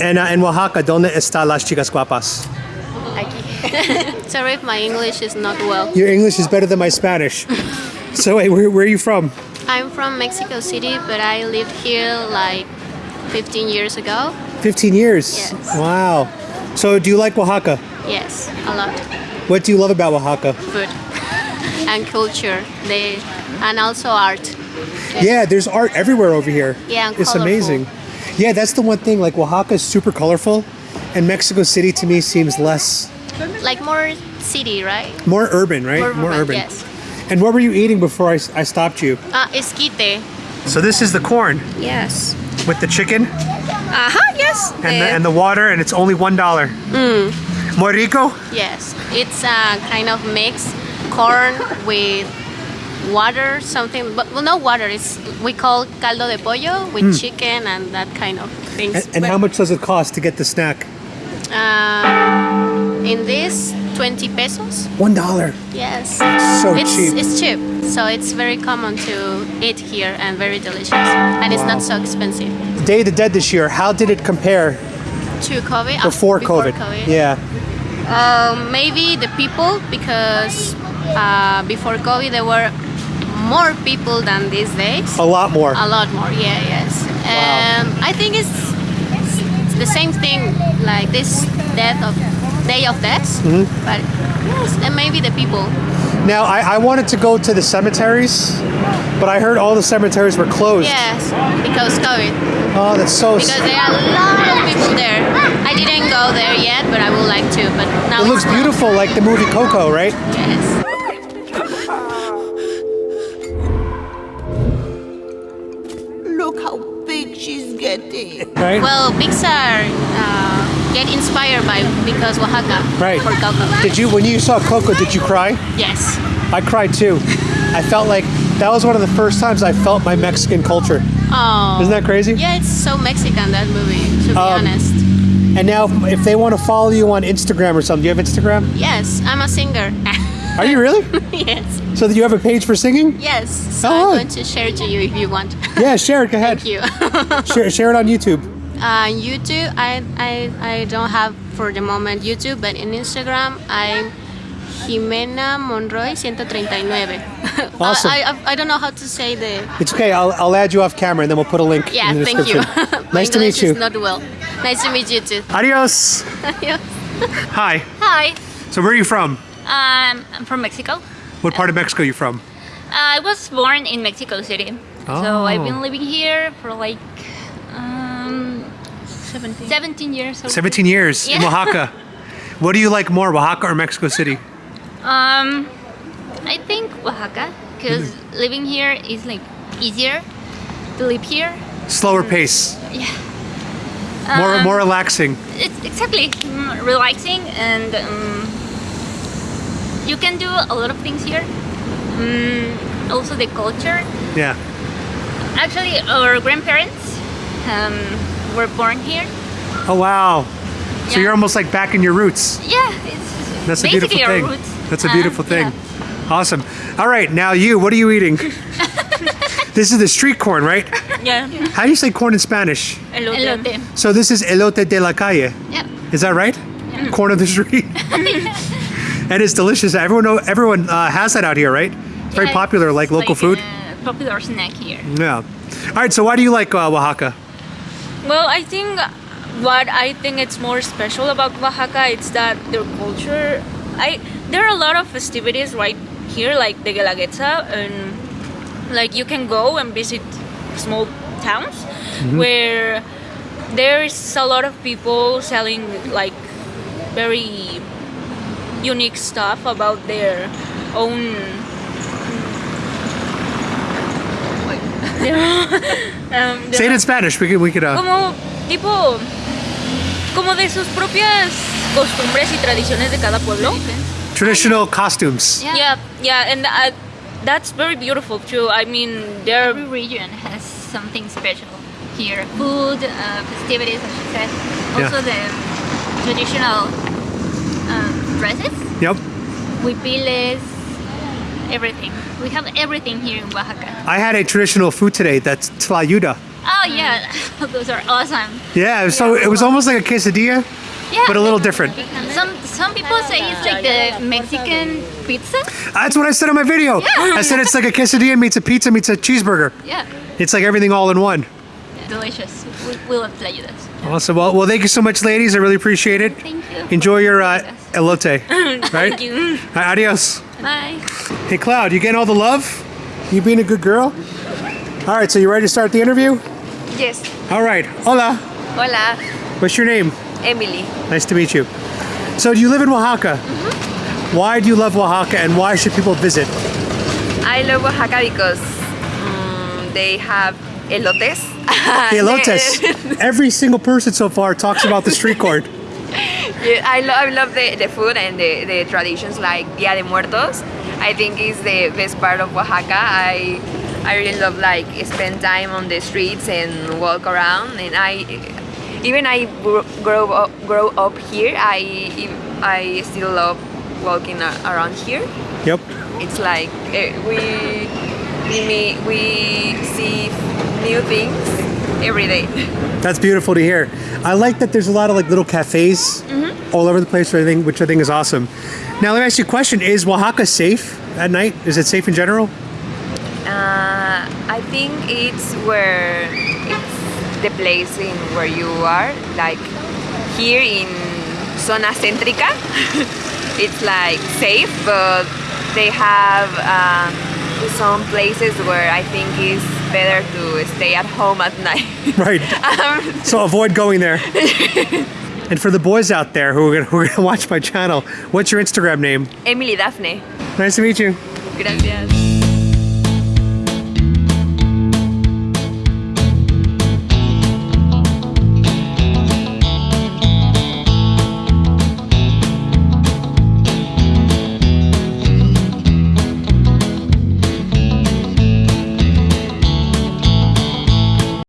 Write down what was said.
And uh, in Oaxaca, ¿dónde está las chicas guapas? Aquí. Sorry if my English is not well. Your English is better than my Spanish. so wait, where, where are you from? I'm from Mexico City, but I lived here like 15 years ago. 15 years. Yes. Wow. So do you like Oaxaca? Yes, a lot. What do you love about Oaxaca? Food and culture. They and also art. Yeah, there's art everywhere over here. Yeah, and it's colorful. amazing. Yeah, that's the one thing. Like Oaxaca is super colorful, and Mexico City to me seems less, Like more city, right? more urban, right? More urban, yes. And what were you eating before I, I stopped you? Ah, esquite. So this is the corn Yes. with the chicken Uh-huh, yes. and the, and the water, and it's only one dollar. Mm. Muy rico. Yes, it's a kind of mix corn with water, something. But well, no water. It's we call caldo de pollo with chicken and that kind of things. And, and how much does it cost to get the snack? Uh, in this, 20 pesos. One dollar. Yes. So it's, cheap. It's cheap. So it's very common to eat here and very delicious. And it's not so expensive. Day of the Dead this year. How did it compare To COVID? uh, before, COVID? Yeah. Um, maybe the people, because uh, before COVID there were more people than these days. A lot more. A lot more, yeah, yes. And I think it's, it's the same thing, like this death of Day of Deaths. Mm-hmm. But yes, and maybe the people. Now I, I wanted to go to the cemeteries, but I heard all the cemeteries were closed. Yes, because COVID. Oh, that's so. Because there are a lot of people there. I didn't go there yet, but I would like to. But now it looks beautiful, like the movie Coco, right? Yes. Right. Well, Pixar uh, get inspired by because Oaxaca right. for Coco. Did you when you saw Coco? Did you cry? Yes. I cried too. I felt like that was one of the first times I felt my Mexican culture. Oh. Isn't that crazy? Yeah, it's so Mexican that movie. To be Um, honest. And now, if they want to follow you on Instagram or something, do you have Instagram? Yes, I'm a singer. Are you really? yes. So that you have a page for singing? Yes. So Oh. I'm going to share it to you if you want. Yeah, share it. Go ahead. Thank you. Share, share it on YouTube. Uh, YouTube, I, I I don't have for the moment YouTube, but in Instagram I'm Jimena Monroy 139. Awesome. I, I, I don't know how to say the. It's okay. I'll, I'll add you off camera and then we'll put a link Yeah, in the thank you. description. My nice to meet you. Is not well. Nice to meet you too. Adios. Hi. Hi, So where are you from? um, I'm from Mexico. What part of Mexico are you from? I was born in Mexico City, Oh. so I've been living here for like um, 17. 17 years. Or 17 years in Oaxaca. What do you like more, Oaxaca or Mexico City? Um, I think Oaxaca, because Mm-hmm. living here is like easier to live here. Slower pace, Yeah. more Um, more relaxing. It's exactly mm, relaxing, and um, you can do a lot of things here. Mm, also, the culture. Yeah. Actually, our grandparents um, were born here. Oh wow. So Yeah. you're almost like back in your roots. Yeah, it's That's a beautiful our thing. roots. That's a Uh, beautiful thing. yeah. Awesome. All right, now you. What are you eating? this is the street corn, right? Yeah. How do you say corn in Spanish? Elote. So this is elote de la calle. Yep. Is that right? Corn of the street. and it's delicious. Everyone know, everyone uh, has that out here, right? It's very Yeah, popular, like local food. a popular snack here. Yeah. All right. So why do you like uh, Oaxaca? Well, I think what I think it's more special about Oaxaca it's that their culture. I there are a lot of festivities right here, like the Guelaguetza, and like you can go and visit small towns where there's a lot of people selling like very unique stuff about their own um, Say it in Spanish. We could. We could. Uh, como tipo como de sus propias costumbres y tradiciones de cada pueblo. traditional costumes. Yeah, yeah, and uh, that's very beautiful too. I mean, they're Every region has something special here. Food, uh, festivities, as you said. Also the traditional dresses, Yep. huipiles, everything. We have everything here in Oaxaca. I had a traditional food today. That's tlayuda. Oh yeah, those are awesome. Yeah, so it was almost like a quesadilla, Yeah. but a little different. Some some people say it's like the Mexican pizza. That's what I said in my video. I said it's like a quesadilla meets a pizza meets a cheeseburger. Yeah, It's like everything all in one. delicious. We, we love tlayudas. Awesome. Well, well, thank you so much, ladies. I really appreciate it. Thank you. Enjoy your uh, elote. Right? Thank you. Adios. Bye. Hey, Cloud, you getting all the love? You being a good girl? All right, so you ready to start the interview? Yes. All right. Hola. Hola, What's your name? Emily. Nice to meet you. So, do you live in Oaxaca. Mm-hmm. Why do you love Oaxaca and why should people visit? I love Oaxaca because mm, they have elotes. Elotes. Every single person so far talks about the street corn. Yeah, I, lo- I love the, the food and the, the traditions like Dia de Muertos. I think is the best part of Oaxaca. I I really love like spend time on the streets and walk around. And I even I gr- grow up grow up here. I I still love walking around here. Yep. it's like eh, we we we see new things every day. That's beautiful to hear. I like that there's a lot of like little cafes Mm-hmm. all over the place, which I think, which I think is awesome. Now, let me ask you a question: Is Oaxaca safe at night? Is it safe in general? Uh, I think it's where it's the place in where you are. Like here in Zona Céntrica, it's like safe, but they have um, some places where I think it's better to stay at home at night. Right. Um, so avoid going there. and for the boys out there who are, gonna, who are gonna watch my channel, what's your Instagram name? Emily Daphne. Nice to meet you. Gracias.